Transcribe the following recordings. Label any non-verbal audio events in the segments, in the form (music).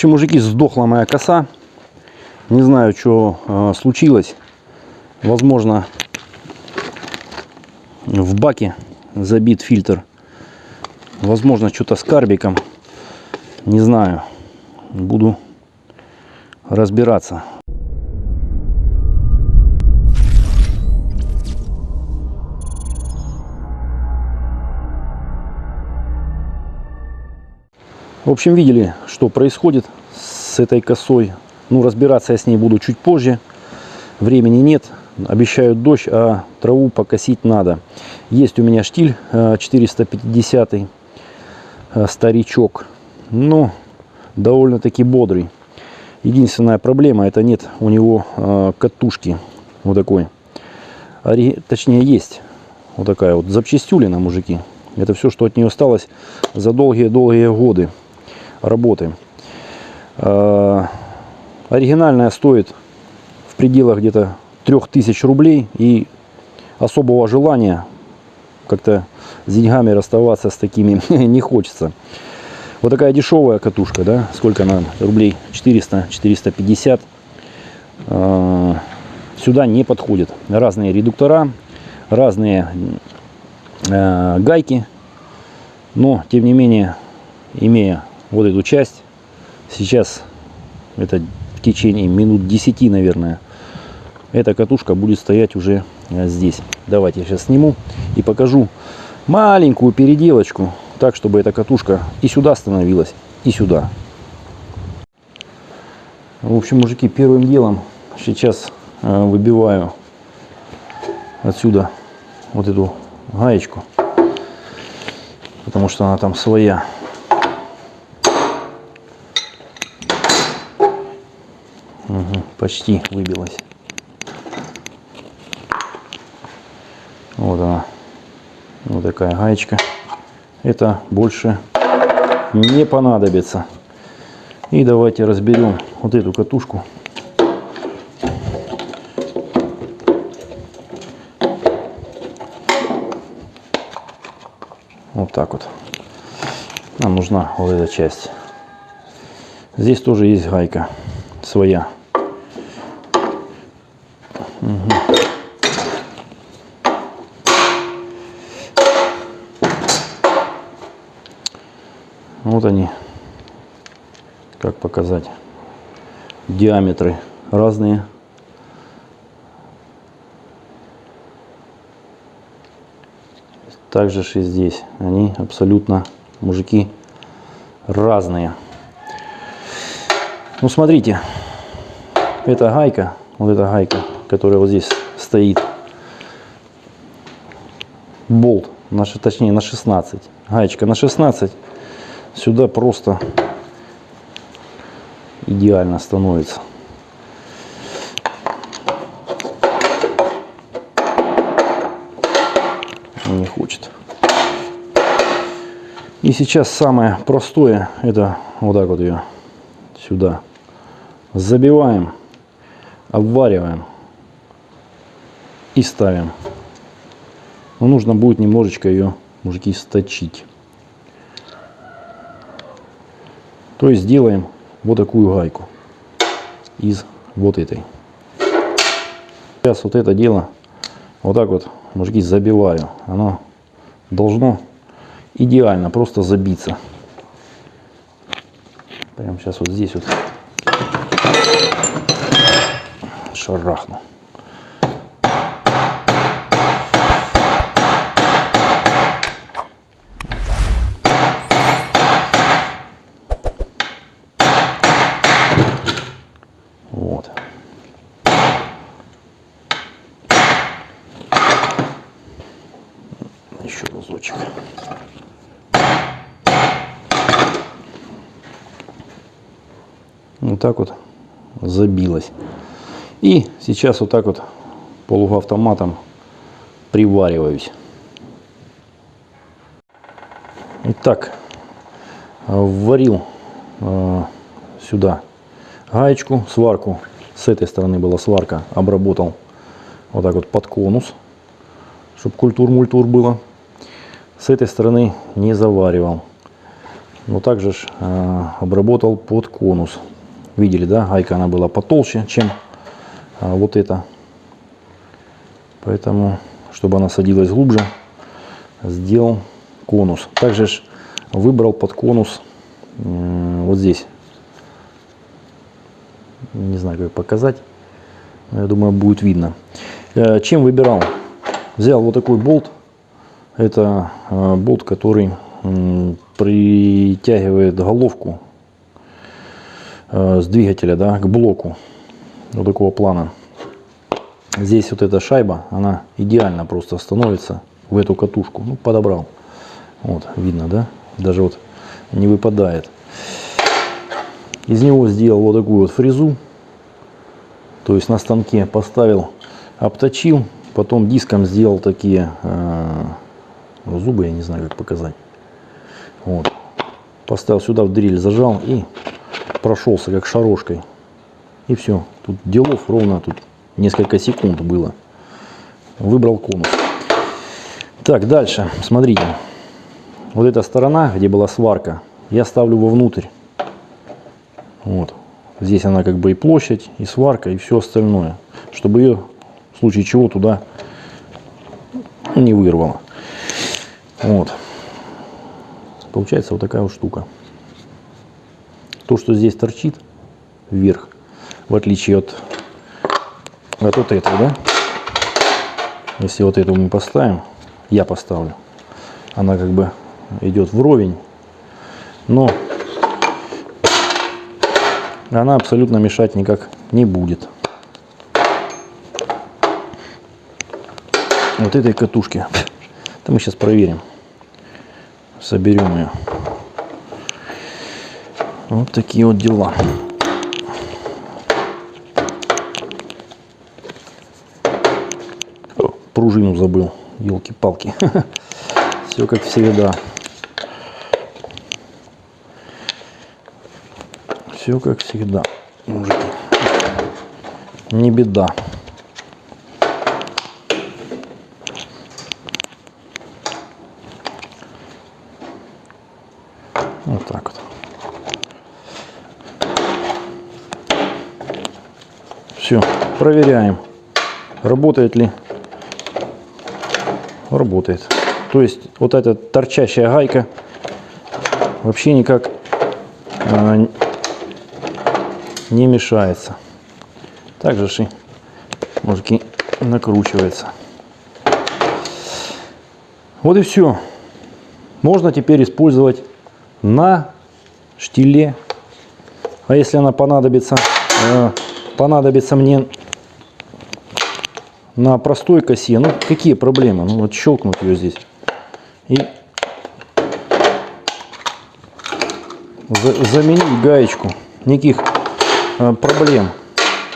Общем, мужики, сдохла моя коса. Не знаю, что э, случилось. Возможно, в баке забит фильтр. Возможно, что-то с карбиком. Не знаю. Буду разбираться. В общем, видели, что происходит с этой косой. Ну, разбираться я с ней буду чуть позже. Времени нет. Обещают дождь, а траву покосить надо. Есть у меня штиль 450 э, старичок. Но довольно-таки бодрый. Единственная проблема, это нет у него э, катушки. Вот такой. Точнее, есть вот такая вот запчастюлина, мужики. Это все, что от нее осталось за долгие-долгие годы работы. Э, оригинальная стоит в пределах где-то 3000 рублей и особого желания как-то с деньгами расставаться с такими (laughs) не хочется. Вот такая дешевая катушка, да, сколько она, рублей 400-450, э, сюда не подходит. Разные редуктора, разные э, гайки, но тем не менее, имея вот эту часть. Сейчас это в течение минут 10, наверное, эта катушка будет стоять уже э, здесь. Давайте я сейчас сниму и покажу маленькую переделочку, так, чтобы эта катушка и сюда становилась, и сюда. В общем, мужики, первым делом сейчас э, выбиваю отсюда вот эту гаечку, потому что она там своя. Угу, почти выбилась. Вот она. Вот такая гаечка. Это больше не понадобится. И давайте разберем вот эту катушку. Вот так вот. Нам нужна вот эта часть. Здесь тоже есть гайка своя. Вот они, как показать, диаметры разные. Также и здесь. Они абсолютно, мужики, разные. Ну, смотрите, эта гайка, вот эта гайка, которая вот здесь стоит, болт, на, точнее на 16, гаечка на 16, сюда просто идеально становится. Не хочет. И сейчас самое простое, это вот так вот ее сюда забиваем, обвариваем и ставим. Но нужно будет немножечко ее, мужики, сточить. То есть делаем вот такую гайку из вот этой. Сейчас вот это дело вот так вот, мужики, забиваю. Оно должно идеально просто забиться. Прямо сейчас вот здесь вот шарахну. Вот так вот забилась. И сейчас вот так вот полуавтоматом привариваюсь. Итак, вварил э, сюда гаечку, сварку. С этой стороны была сварка, обработал вот так вот под конус, чтобы культур-мультур было. С этой стороны не заваривал. но также ж, э, обработал под конус. Видели, да, гайка она была потолще, чем э, вот эта. Поэтому, чтобы она садилась глубже, сделал конус. Также ж выбрал под конус э, вот здесь. Не знаю, как показать. Я думаю, будет видно. Э, чем выбирал? Взял вот такой болт. Это э, болт, который притягивает головку с двигателя да, к блоку вот такого плана. Здесь вот эта шайба, она идеально просто становится в эту катушку. Ну, подобрал. Вот, видно, да? Даже вот не выпадает. Из него сделал вот такую вот фрезу. То есть на станке поставил, обточил. Потом диском сделал такие э, зубы, я не знаю, как показать. Вот. Поставил сюда в дрель, зажал и прошелся как шарошкой. И все. Тут делов ровно тут несколько секунд было. Выбрал конус. Так, дальше, смотрите. Вот эта сторона, где была сварка, я ставлю вовнутрь. Вот. Здесь она как бы и площадь, и сварка, и все остальное. Чтобы ее в случае чего туда не вырвало. Вот. Получается вот такая вот штука. То, что здесь торчит вверх, в отличие от, от вот этого, да? Если вот эту мы поставим, я поставлю, она как бы идет вровень, но она абсолютно мешать никак не будет. Вот этой катушки. Это мы сейчас проверим. Соберем ее. Вот такие вот дела. О, пружину забыл. Елки-палки. (laughs) Все как всегда. Все как всегда, мужики. Не беда. Вот так вот. Все, проверяем, работает ли. Работает. То есть вот эта торчащая гайка вообще никак а, не мешается. Также же мужики накручивается. Вот и все. Можно теперь использовать на штиле. А если она понадобится, э, понадобится мне на простой косе, ну какие проблемы? Ну вот щелкнуть ее здесь и заменить гаечку. Никаких э, проблем.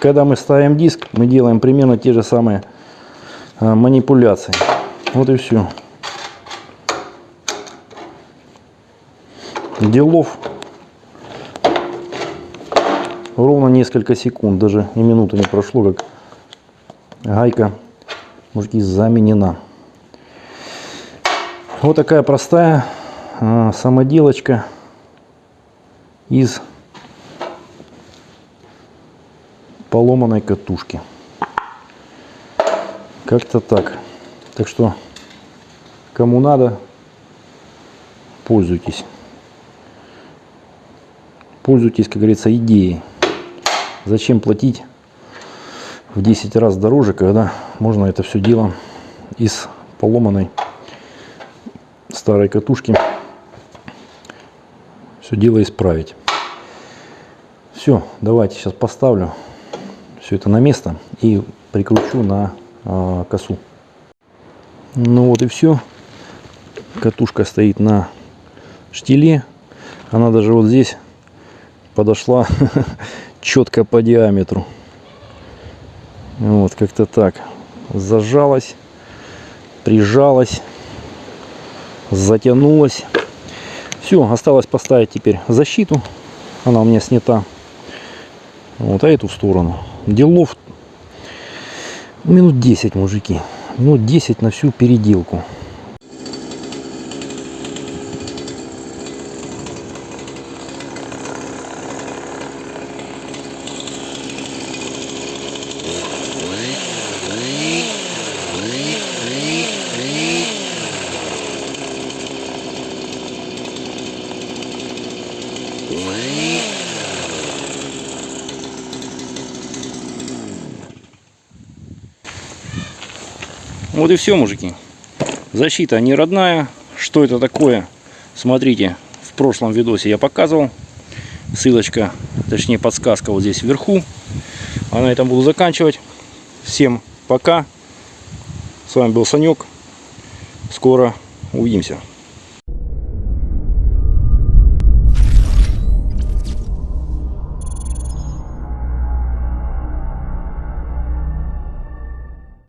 Когда мы ставим диск, мы делаем примерно те же самые э, манипуляции. Вот и все. Делов ровно несколько секунд, даже и минуты не прошло, как гайка, мужики, заменена. Вот такая простая а, самоделочка из поломанной катушки. Как-то так. Так что, кому надо, пользуйтесь. Пользуйтесь, как говорится, идеей. Зачем платить в 10 раз дороже, когда можно это все дело из поломанной старой катушки все дело исправить. Все, давайте сейчас поставлю все это на место и прикручу на э, косу. Ну вот и все. Катушка стоит на штиле. Она даже вот здесь подошла (laughs) четко по диаметру. Вот как-то так. Зажалась, прижалась затянулась. Все, осталось поставить теперь защиту. Она у меня снята. Вот, а эту сторону. Делов минут 10, мужики. Минут 10 на всю переделку. Вот и все, мужики. Защита не родная. Что это такое? Смотрите, в прошлом видосе я показывал. Ссылочка, точнее подсказка вот здесь вверху. А на этом буду заканчивать. Всем пока. С вами был Санек. Скоро увидимся.